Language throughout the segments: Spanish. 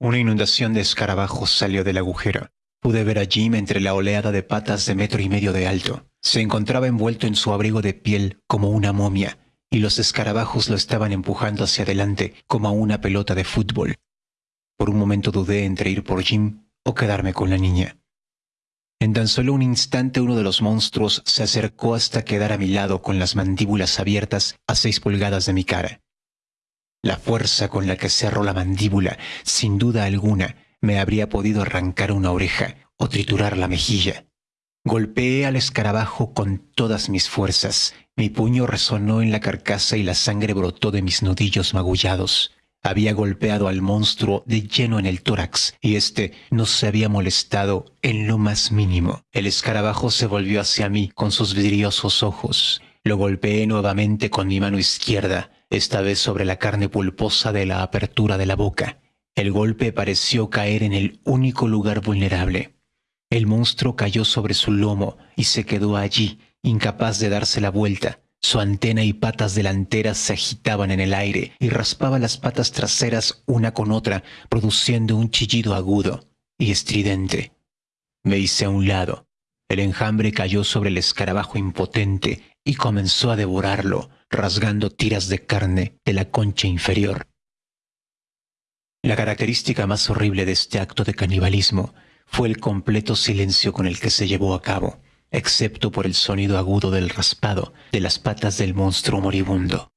Una inundación de escarabajos salió del agujero. Pude ver a Jim entre la oleada de patas de metro y medio de alto. Se encontraba envuelto en su abrigo de piel como una momia, y los escarabajos lo estaban empujando hacia adelante como a una pelota de fútbol. Por un momento dudé entre ir por Jim o quedarme con la niña. En tan solo un instante uno de los monstruos se acercó hasta quedar a mi lado con las mandíbulas abiertas a seis pulgadas de mi cara. La fuerza con la que cerró la mandíbula, sin duda alguna, me habría podido arrancar una oreja o triturar la mejilla. Golpeé al escarabajo con todas mis fuerzas. Mi puño resonó en la carcasa y la sangre brotó de mis nudillos magullados. Había golpeado al monstruo de lleno en el tórax y éste no se había molestado en lo más mínimo. El escarabajo se volvió hacia mí con sus vidriosos ojos. Lo golpeé nuevamente con mi mano izquierda esta vez sobre la carne pulposa de la apertura de la boca. El golpe pareció caer en el único lugar vulnerable. El monstruo cayó sobre su lomo y se quedó allí, incapaz de darse la vuelta. Su antena y patas delanteras se agitaban en el aire y raspaba las patas traseras una con otra, produciendo un chillido agudo y estridente. Me hice a un lado. El enjambre cayó sobre el escarabajo impotente y comenzó a devorarlo, rasgando tiras de carne de la concha inferior. La característica más horrible de este acto de canibalismo fue el completo silencio con el que se llevó a cabo, excepto por el sonido agudo del raspado de las patas del monstruo moribundo.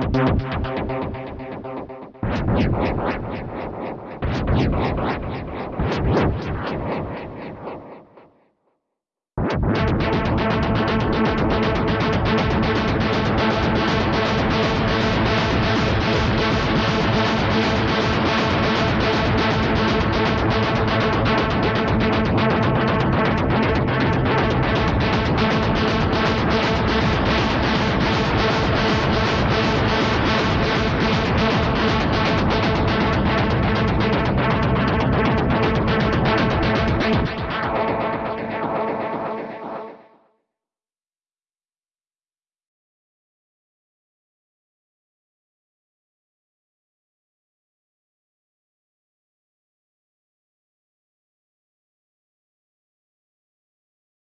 Thank you.